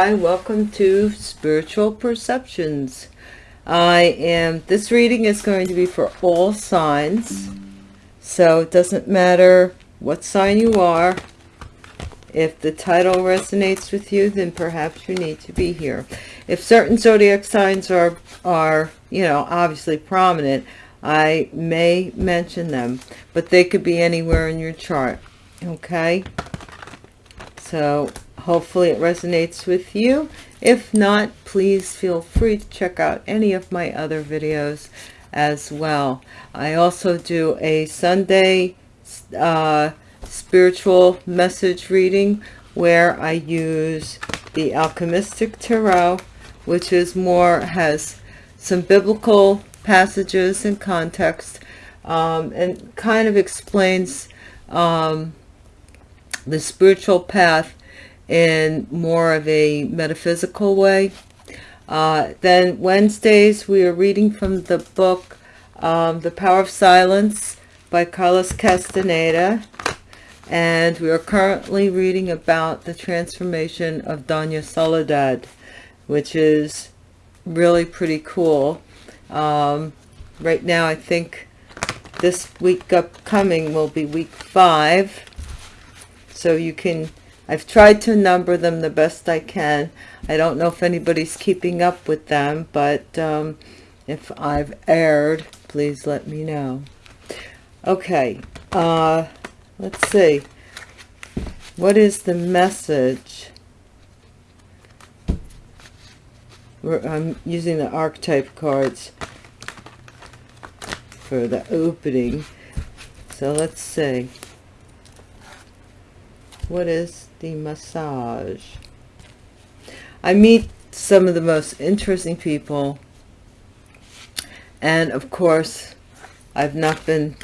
sky welcome to spiritual perceptions. I am this reading is going to be for all signs so it doesn't matter what sign you are. If the title resonates with you then perhaps you need to be here. If certain zodiac signs are are you know obviously prominent i may mention them but they could be anywhere in your chart okay? So hopefully it resonates with you. If not please feel free to check out any of my other videos as well. I also do a sunday uh, spiritual message reading where i use the alchemistic tarot which is more has some biblical passages and context um, and kind of explains um, the spiritual path in more of a metaphysical way. Uh, then Wednesdays, we are reading from the book um, The Power of Silence by Carlos Castaneda. And we are currently reading about the transformation of Doña Soledad, which is really pretty cool. Um, right now, I think this week upcoming will be week five. So you can I've tried to number them the best I can. I don't know if anybody's keeping up with them, but um, if I've erred, please let me know. Okay, uh, let's see. What is the message? I'm using the archetype cards for the opening. So let's see. What is the massage? I meet some of the most interesting people. And of course, I've not been,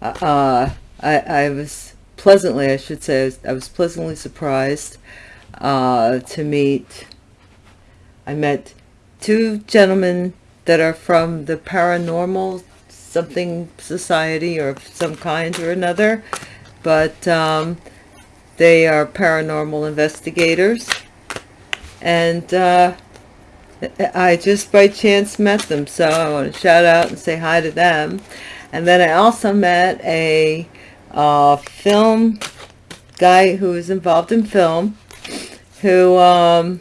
uh, uh, I, I was pleasantly, I should say, I was, I was pleasantly surprised uh, to meet, I met two gentlemen that are from the paranormal something society or some kind or another. But um, they are paranormal investigators. And uh, I just by chance met them. So I want to shout out and say hi to them. And then I also met a uh, film guy who is involved in film. Who, um,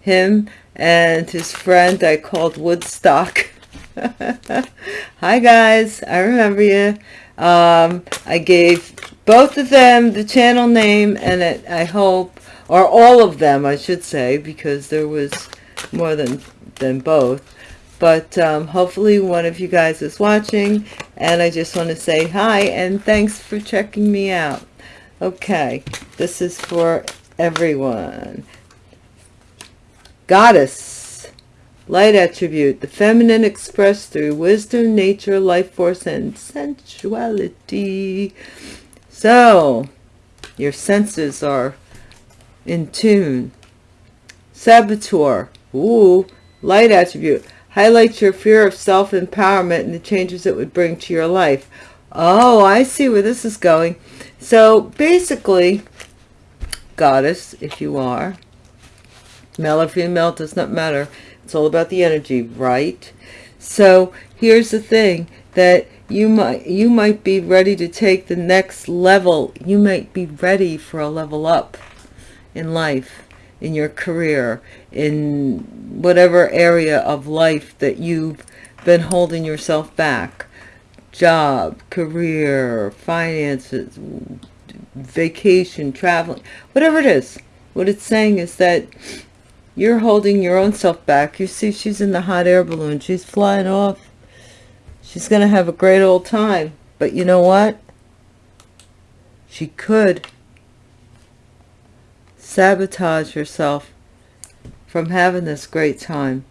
him and his friend I called Woodstock. hi guys, I remember you. Um, I gave both of them the channel name and it, I hope or all of them I should say because there was more than than both. But um, hopefully one of you guys is watching and I just want to say hi and thanks for checking me out. Okay this is for everyone. Goddess light attribute the feminine expressed through wisdom nature life force and sensuality so, your senses are in tune. Saboteur. Ooh, light attribute. Highlights your fear of self-empowerment and the changes it would bring to your life. Oh, I see where this is going. So, basically, goddess, if you are, male or female, does not matter. It's all about the energy, right? So, here's the thing that you might you might be ready to take the next level. You might be ready for a level up in life in your career in whatever area of life that you've been holding yourself back. Job career finances vacation traveling whatever it is. What it's saying is that you're holding your own self back you see she's in the hot air balloon she's flying off She's going to have a great old time. But you know what? She could sabotage herself from having this great time.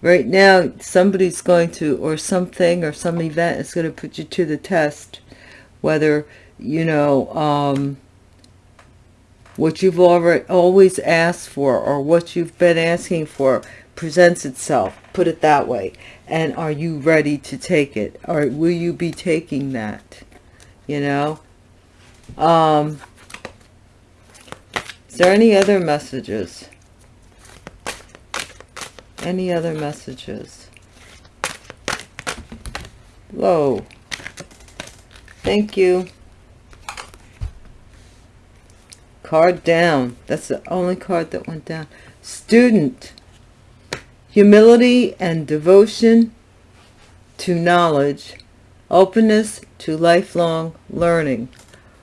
Right now, somebody's going to, or something, or some event is going to put you to the test. Whether, you know, um, what you've already always asked for, or what you've been asking for, presents itself. Put it that way and are you ready to take it or will you be taking that you know um Is there any other messages? Any other messages? Whoa. Thank you. Card down. That's the only card that went down. Student. Humility and devotion to knowledge. Openness to lifelong learning.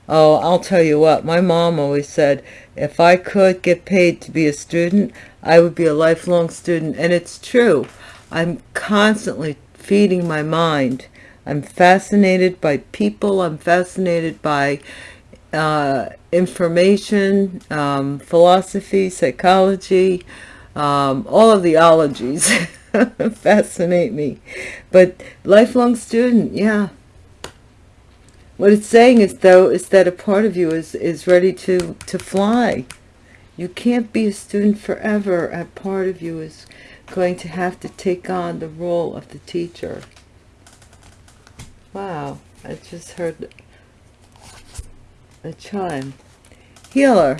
Oh, I'll tell you what, my mom always said, if I could get paid to be a student, I would be a lifelong student. And it's true. I'm constantly feeding my mind. I'm fascinated by people. I'm fascinated by uh, information, um, philosophy, psychology, um, all of the ologies fascinate me. But lifelong student, yeah, what it's saying is, though, is that a part of you is, is ready to, to fly. You can't be a student forever. A part of you is going to have to take on the role of the teacher. Wow, I just heard a chime. Healer.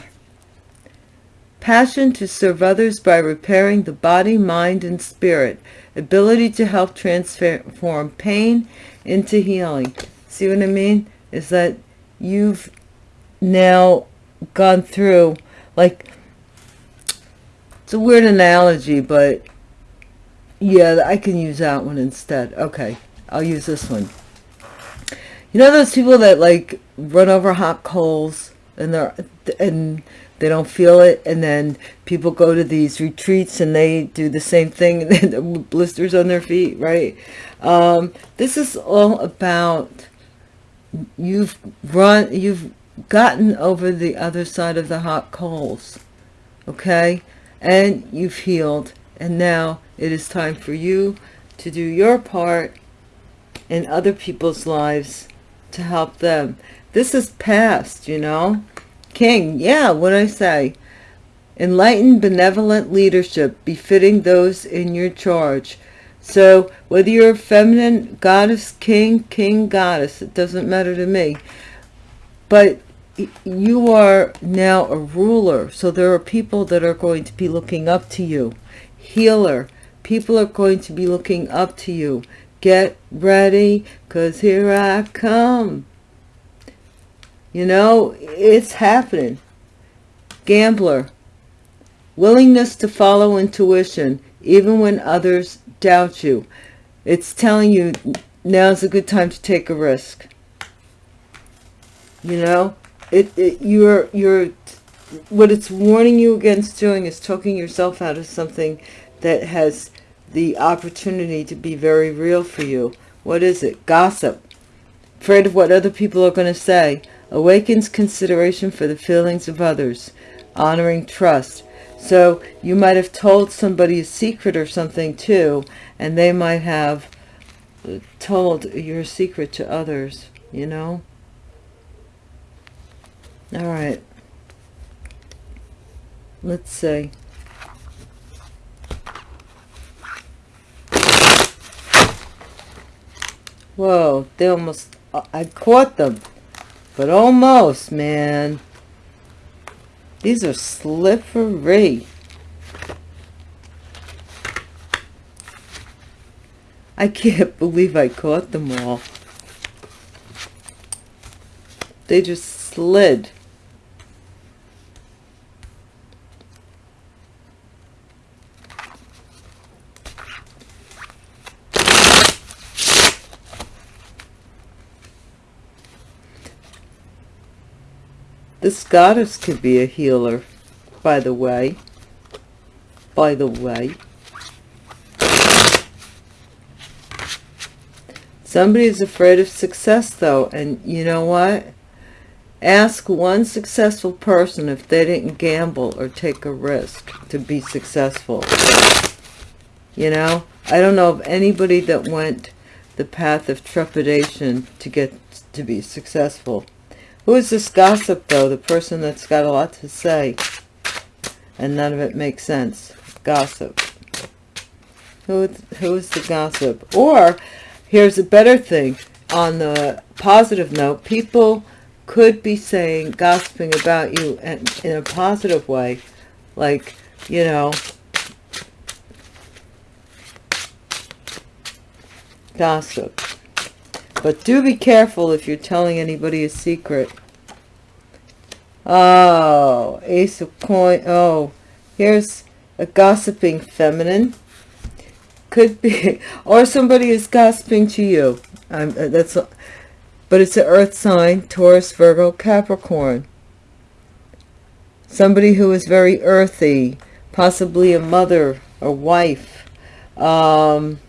Passion to serve others by repairing the body, mind, and spirit. Ability to help transform pain into healing. See what I mean? Is that you've now gone through, like, it's a weird analogy, but yeah, I can use that one instead. Okay, I'll use this one. You know those people that like run over hot coals and they're and they don't feel it. And then people go to these retreats and they do the same thing and blisters on their feet right? Um, this is all about you've run you've gotten over the other side of the hot coals okay? And you've healed. And now it is time for you to do your part in other people's lives to help them this is past you know king yeah what I say enlightened benevolent leadership befitting those in your charge so whether you're a feminine goddess, king, king, goddess, it doesn't matter to me. But you are now a ruler. So there are people that are going to be looking up to you. Healer. People are going to be looking up to you. Get ready, because here I come. You know, it's happening. Gambler. Willingness to follow intuition, even when others doubt you. It's telling you now's a good time to take a risk. You know, it, it you're you're what it's warning you against doing is talking yourself out of something that has the opportunity to be very real for you. What is it? Gossip. Afraid of what other people are going to say. Awakens consideration for the feelings of others. Honoring trust. So you might have told somebody a secret or something too, and they might have uh, told your secret to others, you know? All right. Let's see. Whoa, they almost, uh, I caught them. But almost, man. These are slippery. I can't believe I caught them all. They just slid. Goddess could be a healer, by the way. By the way. Somebody is afraid of success, though, and you know what? Ask one successful person if they didn't gamble or take a risk to be successful. You know, I don't know of anybody that went the path of trepidation to get to be successful. Who is this gossip, though? The person that's got a lot to say. And none of it makes sense. Gossip. Who, who is the gossip? Or, here's a better thing. On the positive note, people could be saying, gossiping about you in, in a positive way. Like, you know, gossip. But do be careful if you're telling anybody a secret. Oh, ace of coin. Oh, here's a gossiping feminine. Could be, or somebody is gossiping to you. Um, that's, but it's an earth sign, Taurus, Virgo, Capricorn. Somebody who is very earthy, possibly a mother, a wife, um,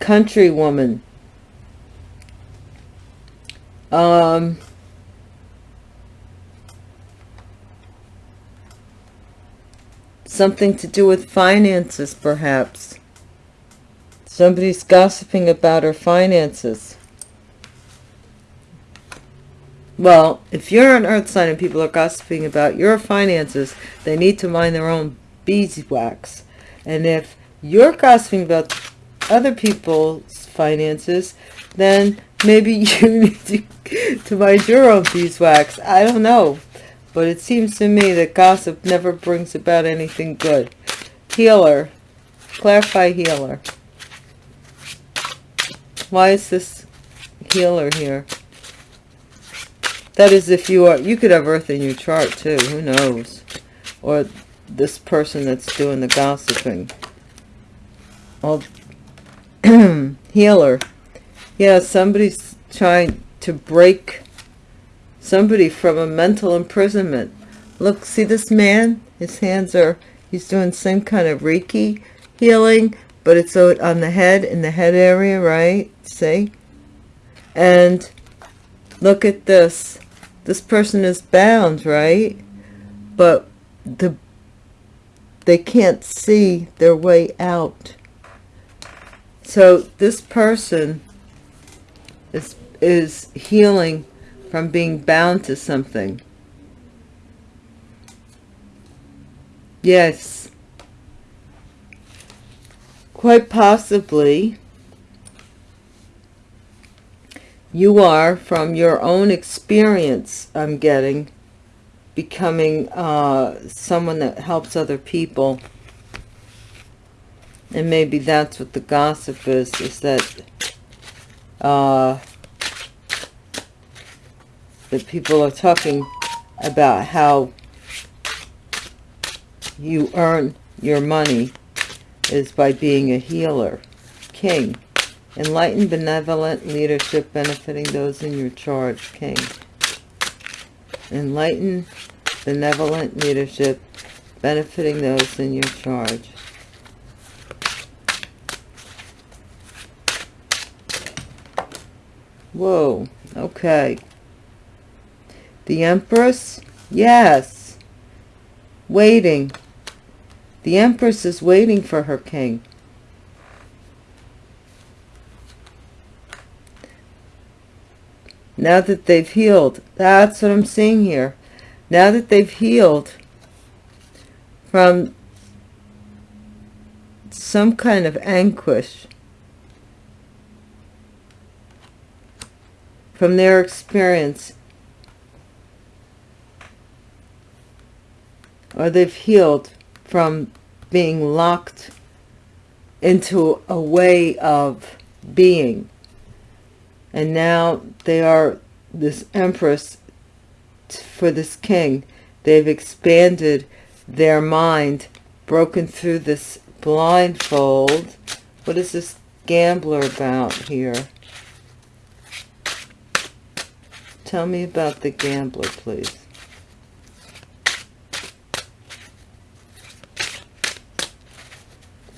country woman. Um, something to do with finances, perhaps. Somebody's gossiping about her finances. Well, if you're an earth sign and people are gossiping about your finances, they need to mind their own beeswax. And if you're gossiping about other people's finances, then maybe you need to, to mind your own beeswax. I don't know. But it seems to me that gossip never brings about anything good. Healer. Clarify healer. Why is this healer here? That is if you are, you could have earth in your chart too, who knows? Or this person that's doing the gossiping. Well, healer. Yeah, somebody's trying to break somebody from a mental imprisonment. Look, see this man? His hands are, he's doing some kind of Reiki healing, but it's on the head, in the head area, right? See? And look at this. This person is bound, right? But the they can't see their way out. So this person is is healing from being bound to something. Yes. Quite possibly, you are, from your own experience, I'm getting, becoming uh, someone that helps other people. And maybe that's what the gossip is, is that uh, that people are talking about how you earn your money is by being a healer. King. Enlightened, benevolent leadership benefiting those in your charge. King. Enlightened, benevolent leadership benefiting those in your charge. Whoa. Okay. The Empress? Yes. Waiting. The Empress is waiting for her king. Now that they've healed. That's what I'm seeing here. Now that they've healed from some kind of anguish, from their experience or they've healed from being locked into a way of being. And now they are this empress for this king they've expanded their mind broken through this blindfold. What is this gambler about here? Tell me about the gambler please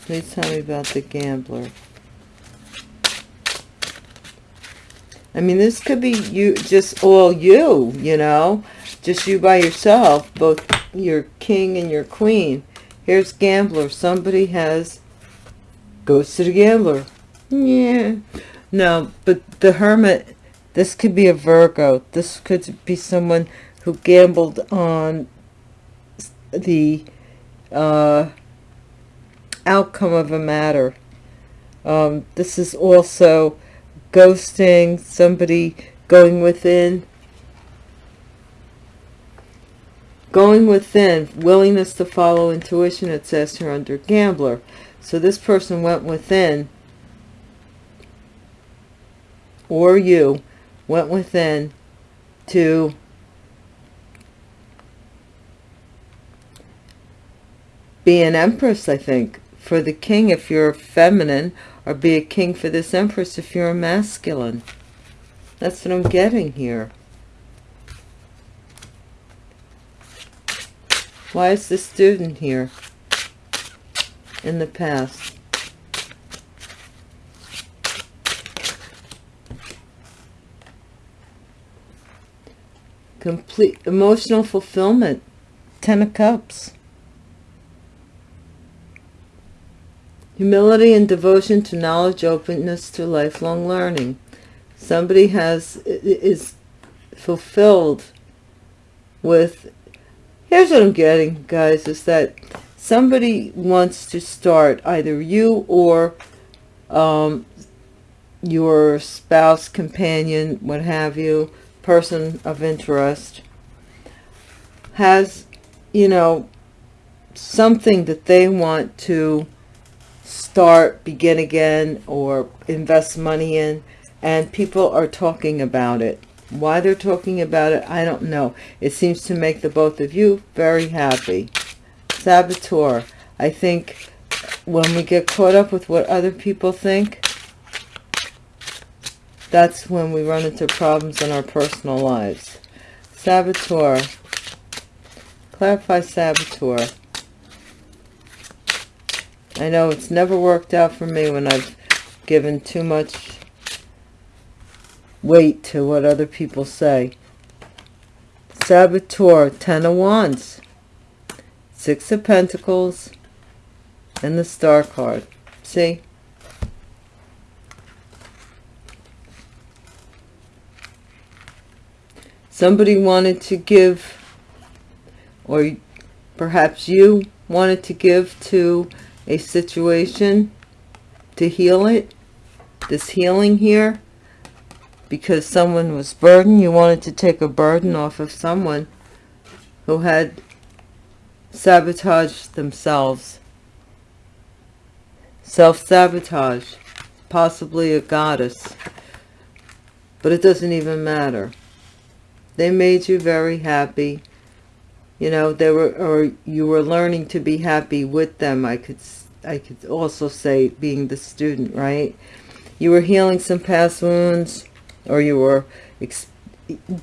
Please tell me about the gambler. I mean, this could be you, just all you, you know, just you by yourself, both your king and your queen. Here's gambler. Somebody has, goes to the gambler. Yeah. No, but the hermit, this could be a Virgo. This could be someone who gambled on the, uh, outcome of a matter. Um, this is also ghosting, somebody going within going within willingness to follow intuition it says here under gambler so this person went within or you went within to be an empress i think for the king if you're feminine or be a king for this empress if you're a masculine. That's what i'm getting here. Why is the student here in the past? Complete emotional fulfillment. Ten of cups humility and devotion to knowledge openness to lifelong learning. Somebody has is fulfilled with here's what i'm getting guys is that somebody wants to start either you or um, your spouse companion what have you person of interest has you know something that they want to start, begin again, or invest money in, and people are talking about it. Why they're talking about it, I don't know. It seems to make the both of you very happy. Saboteur, I think when we get caught up with what other people think, that's when we run into problems in our personal lives. Saboteur. Clarify saboteur. I know it's never worked out for me when I've given too much weight to what other people say. Saboteur, Ten of Wands, Six of Pentacles, and the Star card. See? Somebody wanted to give, or perhaps you wanted to give to a situation to heal it this healing here because someone was burdened you wanted to take a burden off of someone who had sabotaged themselves. Self-sabotage possibly a goddess but it doesn't even matter. They made you very happy you know they were or you were learning to be happy with them i could i could also say being the student right? You were healing some past wounds or you were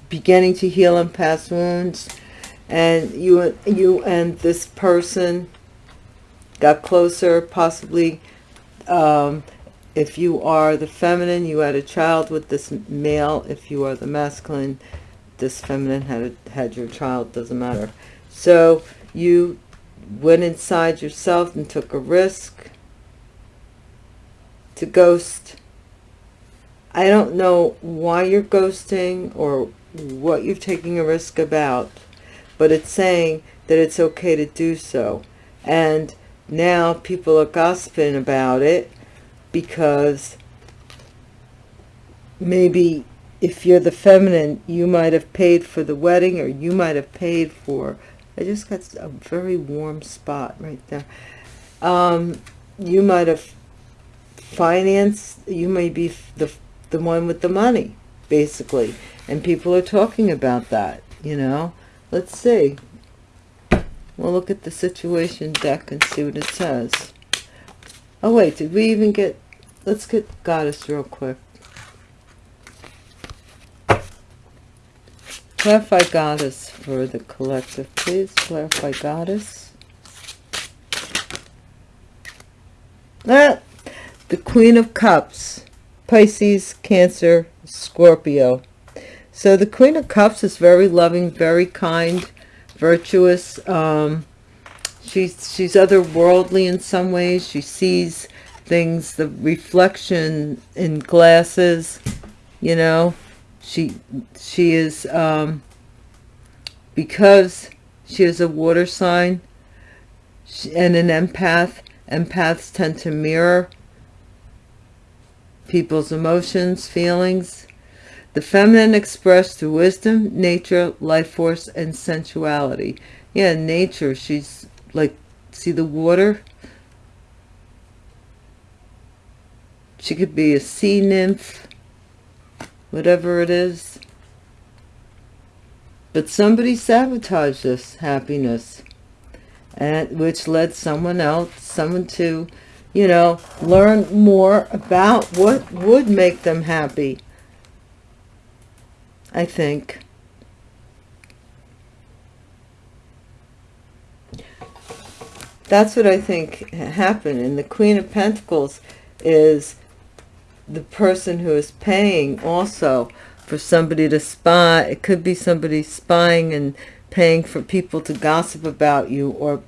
beginning to heal in past wounds and you you and this person got closer possibly um, if you are the feminine you had a child with this male if you are the masculine this feminine had had your child doesn't matter. So you went inside yourself and took a risk. To ghost. I don't know why you're ghosting or what you're taking a risk about but it's saying that it's okay to do so. And now people are gossiping about it because maybe if you're the feminine, you might have paid for the wedding or you might have paid for, I just got a very warm spot right there. Um, you might have financed, you may be the, the one with the money, basically. And people are talking about that, you know. Let's see. We'll look at the situation deck and see what it says. Oh, wait, did we even get... Let's get Goddess real quick. Clarify Goddess for the collective, please. Clarify Goddess. Ah, the Queen of Cups. Pisces, Cancer, Scorpio. So the Queen of Cups is very loving, very kind, virtuous. Um, she's, she's otherworldly in some ways. She sees things, the reflection in glasses, you know she she is um, because she is a water sign and an empath empaths tend to mirror people's emotions feelings The feminine expressed through wisdom, nature, life force, and sensuality. Yeah, nature. She's like, see the water? She could be a sea nymph, whatever it is. But somebody sabotaged this happiness, and which led someone else, someone to, you know, learn more about what would make them happy. I think. That's what I think happened. And the Queen of Pentacles is the person who is paying also for somebody to spy. It could be somebody spying and paying for people to gossip about you or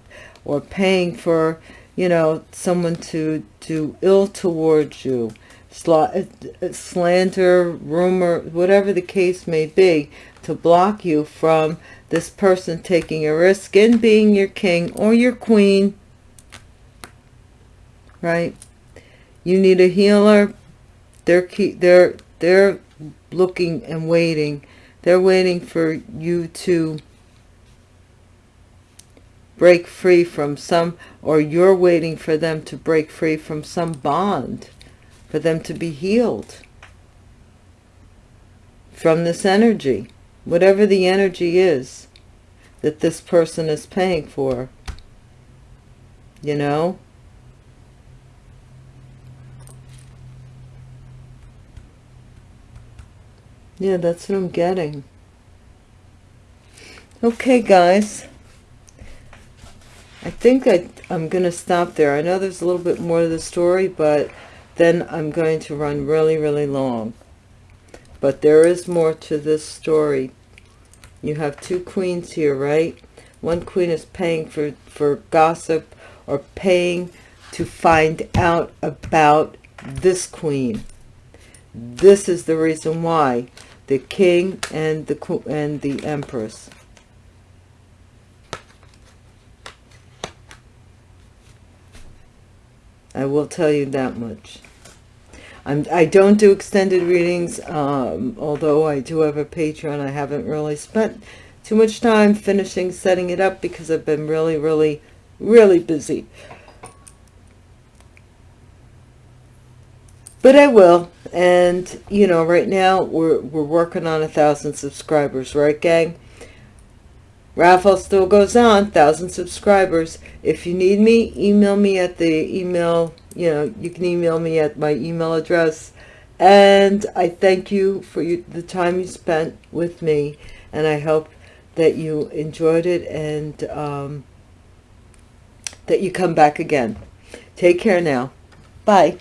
or paying for, you know, someone to do ill towards you. Uh, slander, rumor, whatever the case may be, to block you from this person taking a risk in being your king or your queen. Right? You need a healer. They're keep, they're they're looking and waiting. They're waiting for you to break free from some, or you're waiting for them to break free from some bond, for them to be healed from this energy, whatever the energy is that this person is paying for, you know? Yeah, that's what I'm getting. Okay, guys. I think I, I'm going to stop there. I know there's a little bit more to the story, but then I'm going to run really, really long. But there is more to this story. You have two queens here, right? One queen is paying for, for gossip or paying to find out about this queen. This is the reason why the king and the and the empress. I will tell you that much. I'm, I don't do extended readings um, although I do have a Patreon. I haven't really spent too much time finishing setting it up because I've been really really really busy but I will. And, you know, right now we're, we're working on a thousand subscribers, right, gang? Raffle still goes on, thousand subscribers. If you need me, email me at the email, you know, you can email me at my email address. And I thank you for you, the time you spent with me. And I hope that you enjoyed it and um, that you come back again. Take care now. Bye.